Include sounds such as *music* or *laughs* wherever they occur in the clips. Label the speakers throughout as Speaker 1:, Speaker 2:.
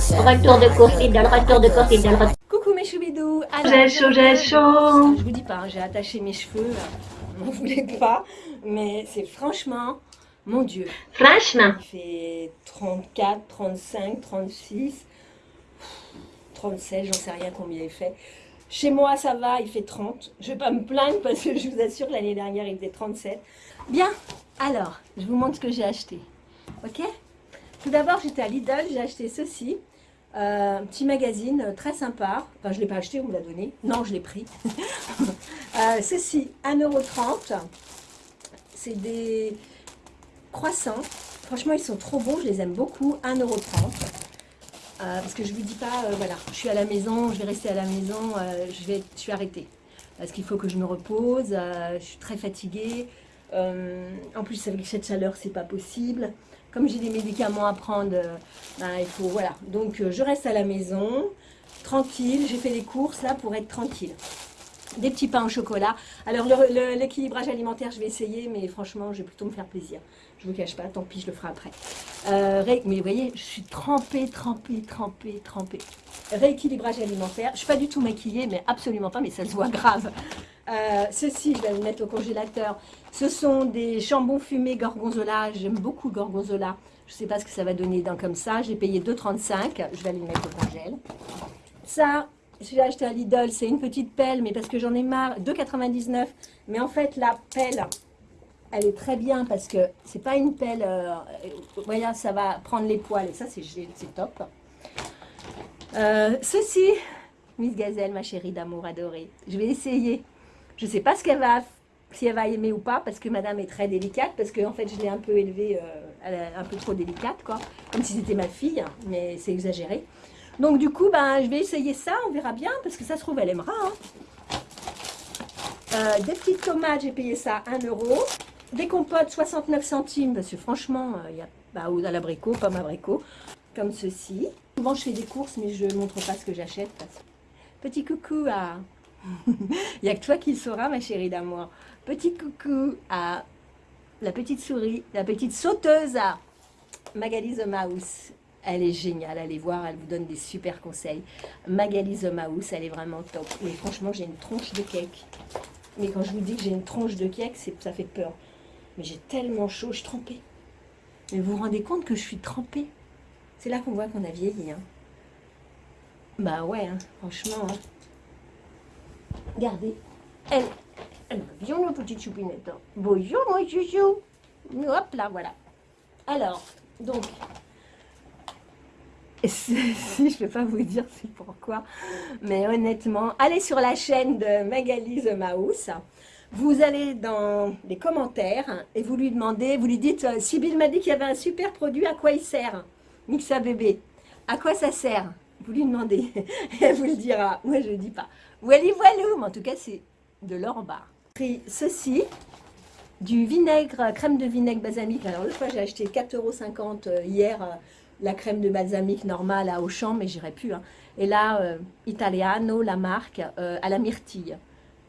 Speaker 1: Retour de course, Lidl, retour de course, Lidl, retour.
Speaker 2: Coucou mes choubidous
Speaker 1: J'ai chaud, j'ai chaud.
Speaker 2: Je vous dis pas, j'ai attaché mes cheveux, là. on voulait pas, mais c'est franchement, mon Dieu,
Speaker 1: Franchement.
Speaker 2: il fait 34, 35, 36, 37, j'en sais rien combien il fait. Chez moi, ça va, il fait 30. Je vais pas me plaindre parce que je vous assure, l'année dernière, il faisait 37. Bien, alors, je vous montre ce que j'ai acheté. Ok? Tout d'abord, j'étais à Lidl, j'ai acheté ceci. Euh, un petit magazine euh, très sympa. Enfin, je ne l'ai pas acheté, on me l'a donné. Non, je l'ai pris. *laughs* Euh, ceci, 1,30€. C'est des croissants. Franchement, ils sont trop bons, je les aime beaucoup. 1,30€. Euh, parce que je vous dis pas, voilà, je suis à la maison, je vais rester à la maison, je, vais, je suis arrêtée. Parce qu'il faut que je me repose, je suis très fatiguée. En plus, avec cette chaleur, c'est pas possible. Comme j'ai des médicaments à prendre, euh, ben, il faut, voilà. Donc, euh, je reste à la maison, tranquille. J'ai fait les courses, là, pour être tranquille. Des petits pains au chocolat. Alors, l'équilibrage alimentaire, je vais essayer, mais franchement, je vais plutôt me faire plaisir. Je vous cache pas, tant pis, je le ferai après. Euh, mais vous voyez, je suis trempée, trempée, trempée, trempée. Rééquilibrage alimentaire. Je suis pas du tout maquillée, mais absolument pas, mais ça se voit grave. Euh, ceci, je vais le mettre au congélateur. Ce sont des jambons fumés gorgonzola. J'aime beaucoup gorgonzola. Je sais pas ce que ça va donner dans comme ça. J'ai payé 2,35. Je vais aller le mettre au congèle. Ça, je l'ai acheté à Lidl. C'est une petite pelle, mais parce que j'en ai marre. 2,99. Mais en fait, la pelle, elle est très bien parce que c'est pas une pelle. Euh, voilà, ça va prendre les poils. Et ça, c'est top. Euh, ceci, Miss Gazelle, ma chérie d'amour adorée. Je vais essayer. Je ne sais pas si elle va aimer ou pas, parce que madame est très délicate, parce que en fait, je l'ai un peu élevée, euh, elle est un peu trop délicate, quoi. Comme si c'était ma fille, mais c'est exagéré. Donc du coup, ben, je vais essayer ça, on verra bien, parce que ça se trouve, elle aimera. hein. Euh, des petites tomates, j'ai payé ça 1 euro. Des compotes, 69 centimes, parce que franchement, euh, il y a bah, à l'abricot, pomme abricot, comme ceci. Souvent, je fais des courses, mais je ne montre pas ce que j'achète. Petit coucou à... *laughs* Il n'y a que toi qui le sauras, ma chérie d'amour. Petit coucou à la petite souris, la petite sauteuse à Magali the Mouse. Elle est géniale, allez voir, elle vous donne des super conseils. Magali the Mouse, elle est vraiment top. Mais franchement, j'ai une tronche de cake. Mais quand je vous dis que j'ai une tronche de cake, ça fait peur. Mais j'ai tellement chaud, je suis trempée. Mais vous vous rendez compte que je suis trempée? C'est là qu'on voit qu'on a vieilli. Hein. Bah ouais, hein, franchement. hein. Regardez. Elle, elle bien, la petite choupinette. hein. Bonjour, mon chouchou. Hop là, voilà. Alors, donc, *laughs* si je ne peux pas vous dire c'est pourquoi, mais honnêtement, allez sur la chaîne de Magali The Mouse. Vous allez dans les commentaires et vous lui demandez, vous lui dites, euh, Sybille m'a dit qu'il y avait un super produit, à quoi il sert? Mixa bébé, à quoi ça sert? Vous lui demandez, *laughs* elle vous le dira. Moi, je ne dis pas. Voilà, voilà, mais en tout cas, c'est de l'or en barre. Pris ceci, du vinaigre, crème de vinaigre balsamique. Alors, l'autre fois, j'ai acheté 4,50 euros hier, euh, la crème de balsamique normale à Auchan, mais j'irai plus. hein. Et là, euh, Italiano, la marque, euh, à la myrtille.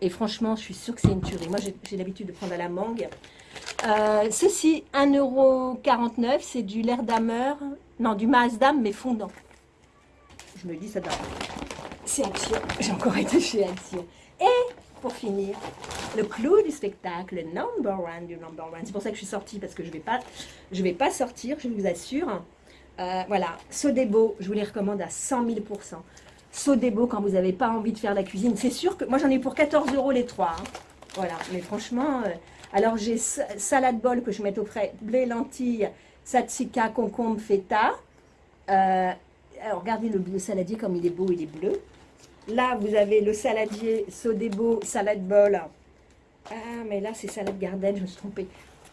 Speaker 2: Et franchement, je suis sûre que c'est une tuerie. Moi, j'ai l'habitude de prendre à la mangue. Euh, ceci, 1,49€, c'est du Lerdamer, non, du Maasdam, mais fondant. Je me dis, ça doit. C'est Action. J'ai encore été chez Action. Et pour finir, le clou du spectacle, le number one du number one. C'est pour ça que je suis sortie, parce que je ne vais, pas- vais pas sortir, je vous assure. Euh, voilà, Sodebo, je vous les recommande à 100 000% Sodebo, quand vous n'avez pas envie de faire la cuisine, c'est sûr que moi j'en ai pour 14 euros les trois. hein. Voilà, mais franchement, euh, alors j'ai sa- salade bol que je mets au frais, blé, lentilles, tzatzika, concombre, feta. Euh, alors regardez le, saladier comme il est beau, il est bleu. Là, vous avez le saladier Sodebo, salade bol. Ah, mais là, c'est salade garden, je me suis trompée.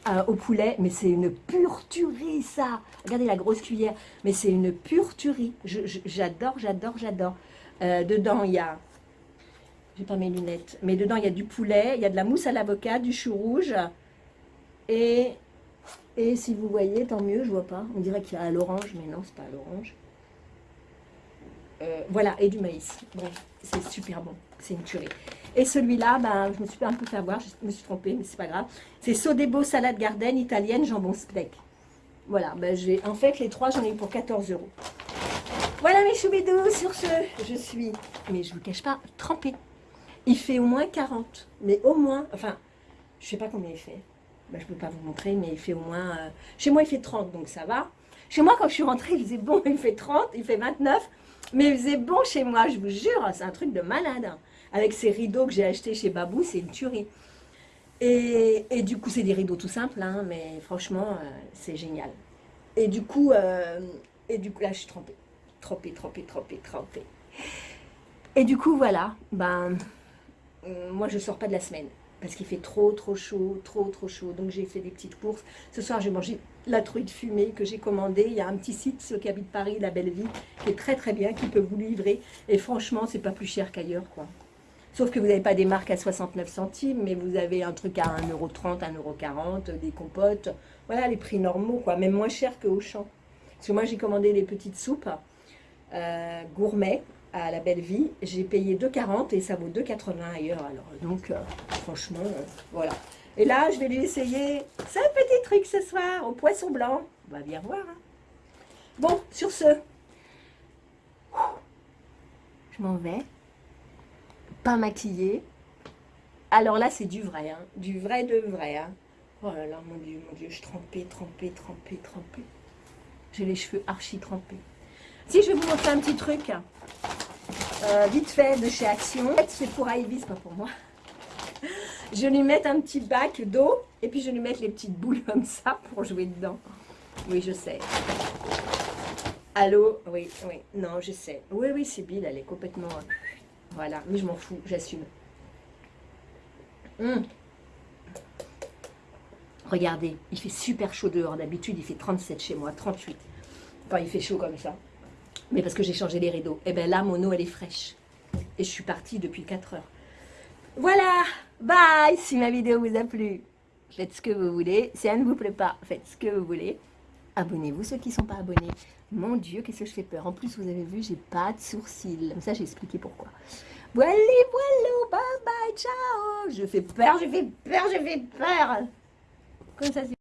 Speaker 2: Euh, au poulet, mais c'est une pure tuerie, ça. Regardez la grosse cuillère, mais c'est une pure tuerie. J'adore, j'adore, j'adore. Euh, dedans, il y a... J'ai pas mes lunettes. Mais dedans, il y a du poulet, il y a de la mousse à l'avocat, du chou rouge. Et, et si vous voyez, tant mieux, je vois pas. On dirait qu'il y a l'orange, mais non, c'est pas à l'orange. Euh, voilà, et du maïs. Bref, c'est super bon. C'est une tuerie. Et celui-là, ben, je me suis un peu fait avoir, je me suis trompée, mais c'est pas grave. C'est Sodebo salade garden italienne, jambon steak. Voilà, ben, en fait, les trois, j'en ai eu pour 14 euros. Voilà choubidou, sur ce, je suis, mais je vous cache pas, trempée. Il fait au moins 40, mais au moins, enfin, je sais pas combien il fait. Ben, je peux pas vous montrer, mais il fait au moins, euh, chez moi il fait 30, donc ça va. Chez moi, quand je suis rentrée, il faisait bon, *laughs* il fait 30, il fait 29, mais il faisait bon chez moi, je vous jure, c'est un truc de malade. hein. Avec ces rideaux que j'ai achetés chez Babou, c'est une tuerie. Et, et du coup, c'est des rideaux tout simples, hein, mais franchement, euh, c'est génial. Et du coup, euh, et du coup, là, je suis trempée. Trempée, trempée, trempée, trempée. Et du coup, voilà, ben, moi, je sors pas de la semaine. Parce qu'il fait trop, trop chaud, trop, trop chaud. Donc, j'ai fait des petites courses. Ce soir, j'ai mangé la truite fumée que j'ai commandée. Il y a un petit site, ceux qui habitent Paris, La Belle Vie, qui est très, très bien, qui peut vous livrer. Et franchement, c'est pas plus cher qu'ailleurs, quoi. Sauf que vous n'avez pas des marques à 69 centimes, mais vous avez un truc à 1,30€, 1,40€, des compotes. Voilà, les prix normaux, quoi. Même moins cher que Auchan. Parce que moi, j'ai commandé les petites soupes euh, gourmet à la Belle Vie. J'ai payé 2,40 et ça vaut 2,80 ailleurs. Alors, donc, euh, franchement, euh, voilà. Et là, je vais lui essayer ce petit truc ce soir au poisson blanc. On va bien voir. hein. Bon, sur ce, je m'en vais. Pas maquillée. Alors là, c'est du vrai, hein. du vrai de vrai. hein. Oh là là, mon Dieu, mon Dieu, je suis trempée, trempée, trempée, trempée. J'ai les cheveux archi trempés. Si, je vais vous montrer un petit truc. euh, vite fait, de chez Action. C'est pour Ivy, c'est pas pour moi. Je lui mettre un petit bac d'eau. Et puis, je lui mettre les petites boules comme ça pour jouer dedans. Oui, je sais. Allô? Oui, oui. Non, je sais. Oui, oui, Sybille, elle est complètement... euh, Voilà, mais je m'en fous, j'assume. Hum. Regardez, il fait super chaud dehors. D'habitude, il fait 37 chez moi, 38. Enfin, il fait chaud comme ça. Mais parce que j'ai changé les rideaux. Et bien là, mon eau, elle est fraîche. Et je suis partie depuis 4 heures. Voilà, bye Si ma vidéo vous a plu, faites ce que vous voulez. Si elle ne vous plaît pas, faites ce que vous voulez. Abonnez-vous, ceux qui ne sont pas abonnés. Mon Dieu, qu'est-ce que je fais peur. En plus, vous avez vu, j'ai pas de sourcils. Ça, j'ai expliqué pourquoi. Voilà, voilà, bye bye, ciao Je fais peur, je fais peur, je fais peur Comme ça, c'est